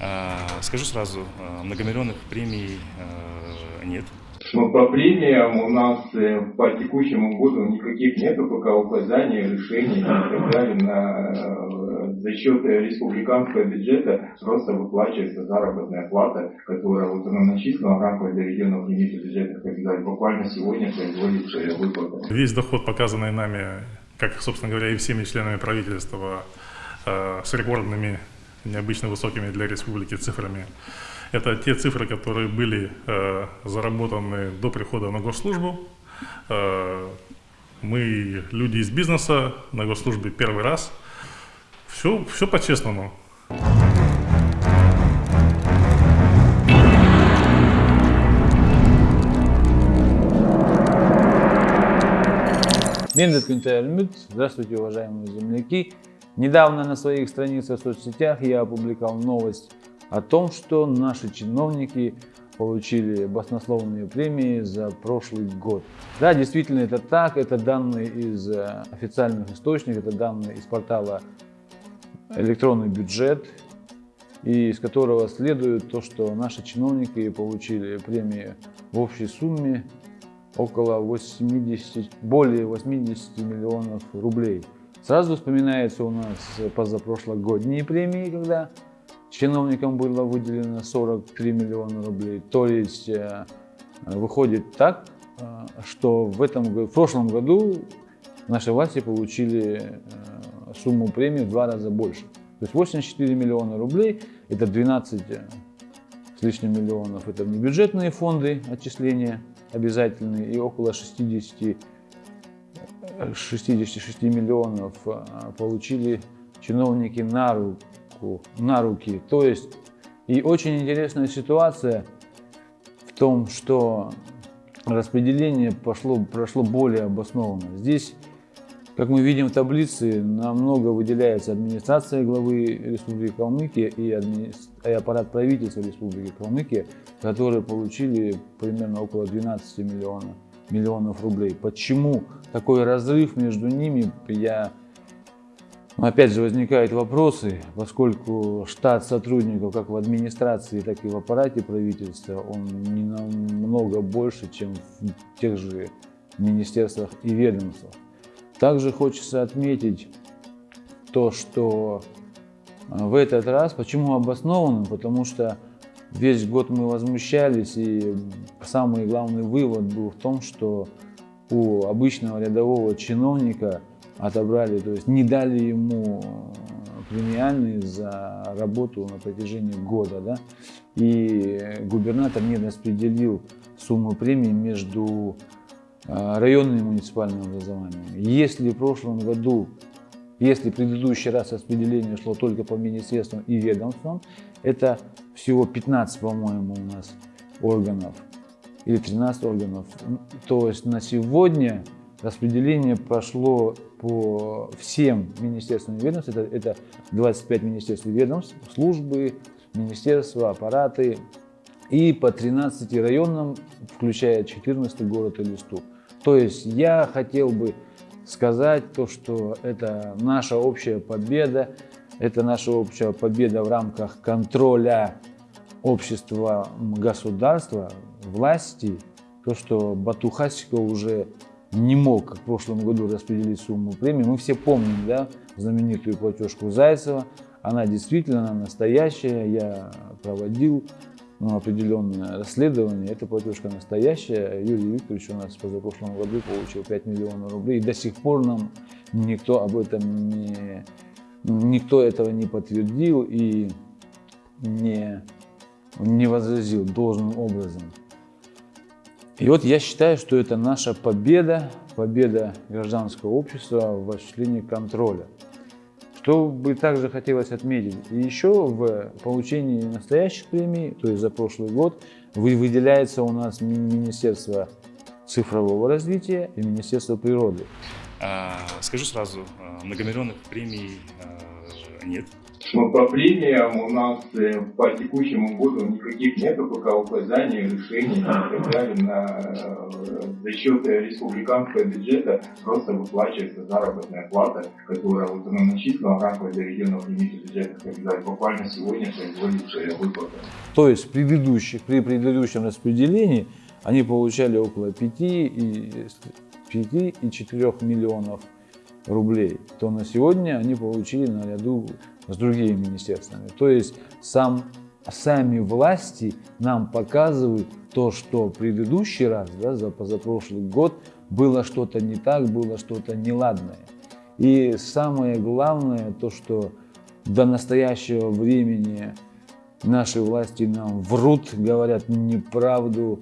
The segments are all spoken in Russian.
А, Скажу сразу, а, многомиллионных премий а, нет. Ну, по премиям у нас э, по текущему году никаких нету пока указаний, решений и так далее. На, э, за счет республиканского бюджета просто выплачивается заработная плата, которая вот она начислена в рамках доведенного лимита бюджетных капиталов. Буквально сегодня производится выплата. Весь доход, показанный нами, как, собственно говоря, и всеми членами правительства, э, с рекордными, необычно высокими для республики цифрами, это те цифры, которые были э, заработаны до прихода на госслужбу. Э, мы люди из бизнеса, на госслужбе первый раз. Все, все по-честному. Мендет Кюнтельмют. Здравствуйте, уважаемые земляки. Недавно на своих страницах в соцсетях я опубликовал новость о том, что наши чиновники получили баснословные премии за прошлый год. Да, действительно это так, это данные из э, официальных источников, это данные из портала «Электронный бюджет», и из которого следует то, что наши чиновники получили премии в общей сумме около 80, более 80 миллионов рублей. Сразу вспоминается у нас позапрошлогодние премии, когда чиновникам было выделено 43 миллиона рублей. То есть э, выходит так, э, что в, этом, в прошлом году наши власти получили э, сумму премии в два раза больше. То есть 84 миллиона рублей, это 12 с лишним миллионов, это внебюджетные фонды отчисления обязательные и около 60, 66 миллионов получили чиновники на руку, на руки. То есть и очень интересная ситуация в том, что распределение пошло, прошло более обоснованно. Здесь, как мы видим в таблице, намного выделяется администрация главы Республики Калмыкия и, адми... и аппарат правительства Республики Калмыкия, которые получили примерно около 12 миллионов, миллионов рублей. Почему такой разрыв между ними, я Опять же возникают вопросы, поскольку штат сотрудников как в администрации, так и в аппарате правительства, он не намного больше, чем в тех же министерствах и ведомствах. Также хочется отметить то, что в этот раз, почему обоснованным, потому что весь год мы возмущались, и самый главный вывод был в том, что у обычного рядового чиновника отобрали, то есть не дали ему премиальные за работу на протяжении года. Да? И губернатор не распределил сумму премии между а, районными муниципальными образованиями. Если в прошлом году, если предыдущий раз распределение шло только по министерствам и ведомствам, это всего 15, по-моему, у нас органов, или 13 органов. То есть на сегодня распределение прошло по всем министерствам и ведомствам. Это, это 25 министерств и ведомств, службы, министерства, аппараты. И по 13 районам, включая 14 город Элисту. То есть я хотел бы сказать то, что это наша общая победа, это наша общая победа в рамках контроля общества, государства, власти, то, что Батухасика уже не мог, как в прошлом году, распределить сумму премии. Мы все помним да, знаменитую платежку Зайцева. Она действительно она настоящая. Я проводил ну, определенное расследование. Эта платежка настоящая. Юрий Викторович у нас позапрошлом году получил 5 миллионов рублей. И до сих пор нам никто об этом не... Никто этого не подтвердил и не, не возразил должным образом. И вот я считаю, что это наша победа, победа гражданского общества в осуществлении контроля. Что бы также хотелось отметить, и еще в получении настоящих премий, то есть за прошлый год, выделяется у нас Министерство цифрового развития и Министерство природы. А, Скажу сразу, а, многомиллионных премий а, нет. Ну, по премиям у нас э, по текущему году никаких нету пока указаний, решений и так далее. На, э, за счет республиканского бюджета просто выплачивается заработная плата, которая вот она начислена в рамках доведенного лимита бюджета, когда буквально сегодня производится выплата. То есть предыдущих, при предыдущем распределении они получали около 5 и, 5 и 4 миллионов рублей, то на сегодня они получили наряду с другими министерствами. То есть сам, сами власти нам показывают то, что предыдущий раз, да, за позапрошлый год, было что-то не так, было что-то неладное. И самое главное, то, что до настоящего времени наши власти нам врут, говорят неправду,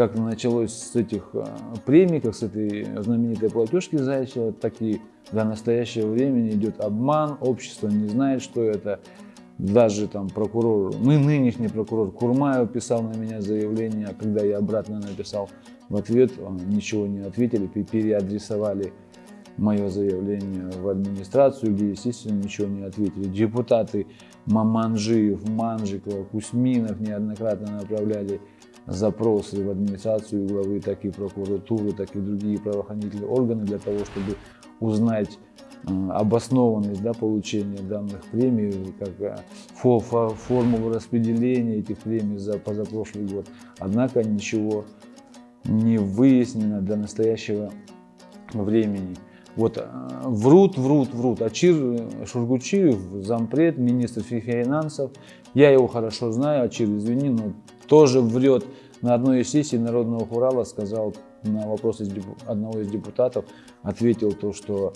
как началось с этих а, премий, как с этой знаменитой платежки Зайчева, так и до настоящего времени идет обман, общество не знает, что это. Даже там прокурор, ну нынешний прокурор Курмаев писал на меня заявление, а когда я обратно написал в ответ, ничего не ответили, переадресовали мое заявление в администрацию, где, естественно, ничего не ответили. Депутаты Маманжиев, Манжикова, Кусминов неоднократно направляли запросы в администрацию главы, так и прокуратуры, так и другие правоохранительные органы для того, чтобы узнать э, обоснованность да, получения данных премий, как э, формулу распределения этих премий за позапрошлый год. Однако ничего не выяснено до настоящего времени. Вот э, врут, врут, врут. Ачир Шургучиев, зампред, министр финансов, я его хорошо знаю, Ачир, извини, но тоже врет. На одной из сессий Народного Хурала сказал на вопрос из одного из депутатов, ответил то, что...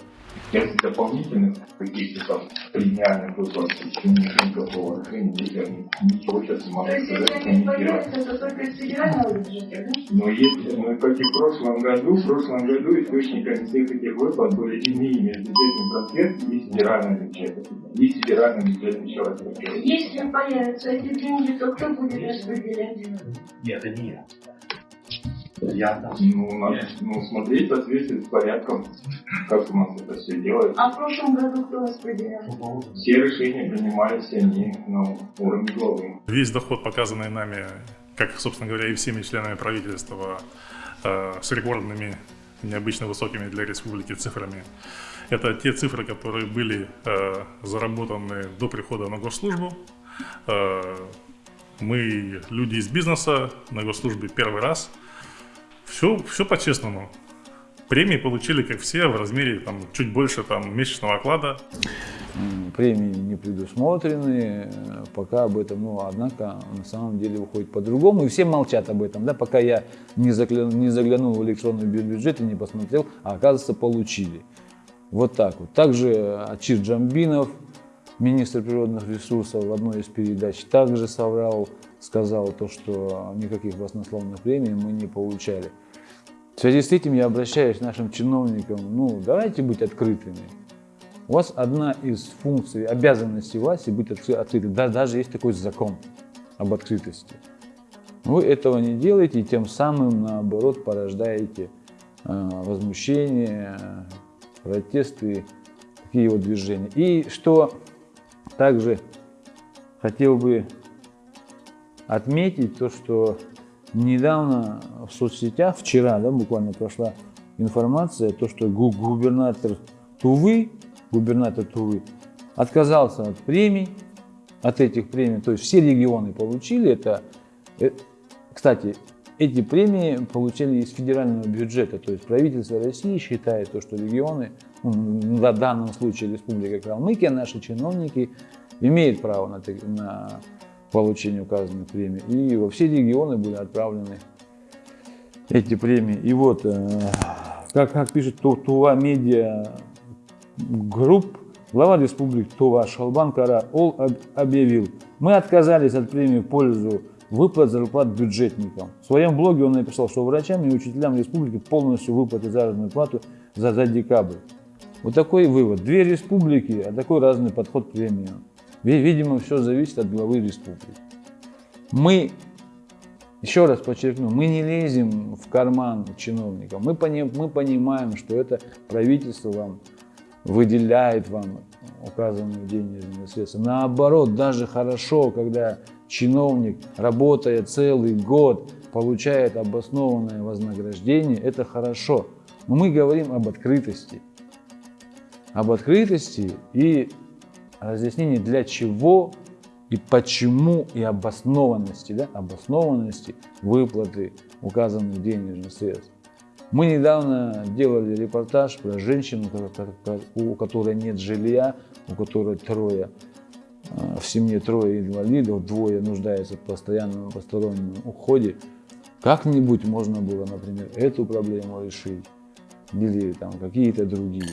Если дополнительных каких-то там премиальных выплат, нет никакого решения, ничего сейчас не могу сказать. То есть, если они появятся, то только из федерального бюджета, да? Но если, ну, как и в прошлом году, в прошлом году источниками всех этих выплат были иные межбюджетные трансферы и федеральный бюджет. И федеральный бюджет еще раз. Если появятся эти деньги, то кто будет распределять? Нет, это не я. Я ну, надо ну, смотреть в соответствии с порядком, как у нас это все делается. А в прошлом году кто распределял? Все решения принимались они на уровне главы. Весь доход, показанный нами, как, собственно говоря, и всеми членами правительства, э, с рекордными, необычно высокими для республики цифрами, это те цифры, которые были э, заработаны до прихода на госслужбу. Э, мы люди из бизнеса на госслужбе первый раз – все, все по-честному. Премии получили, как все, в размере там, чуть больше там, месячного оклада. Премии не предусмотрены, пока об этом, ну, однако, на самом деле выходит по-другому, и все молчат об этом, да, пока я не заглянул, не заглянул в электронный бюджет и не посмотрел, а оказывается, получили. Вот так вот. Также Ачир Джамбинов, министр природных ресурсов, в одной из передач также соврал, сказал то, что никаких баснословных премий мы не получали. В связи с этим я обращаюсь к нашим чиновникам, ну, давайте быть открытыми. У вас одна из функций, обязанностей власти быть открытым. Да, даже есть такой закон об открытости. Вы этого не делаете, и тем самым, наоборот, порождаете э, возмущение, протесты, такие вот движения. И что также хотел бы отметить, то, что недавно в соцсетях, вчера, да, буквально прошла информация, то, что губернатор Тувы, губернатор Тувы отказался от премий, от этих премий, то есть все регионы получили это. Э, кстати, эти премии получили из федерального бюджета, то есть правительство России считает, то, что регионы, в данном случае Республика Калмыкия, наши чиновники имеют право на, на получение указанных премий. И во все регионы были отправлены эти премии. И вот, э, как, как пишет Тува Медиа Групп, глава республики Тува Шолбан Кара-оол объявил, мы отказались от премии в пользу выплат зарплат бюджетникам. В своем блоге он написал, что врачам и учителям республики полностью выплатят заработную плату за, за декабрь. Вот такой вывод. Две республики, а такой разный подход к премиям. Видимо, все зависит от главы республики. Мы, еще раз подчеркну, мы не лезем в карман чиновникам. Мы, пони, мы понимаем, что это правительство вам выделяет вам указанные денежные средства. Наоборот, даже хорошо, когда чиновник, работая целый год, получает обоснованное вознаграждение, это хорошо. Но мы говорим об открытости. Об открытости и разъяснении, для чего и почему, и обоснованности, да, обоснованности выплаты указанных денежных средств. Мы недавно делали репортаж про женщину, у которой нет жилья, у которой трое, а, в семье трое инвалидов, двое нуждаются в постоянном постороннем уходе. Как-нибудь можно было, например, эту проблему решить или там какие-то другие.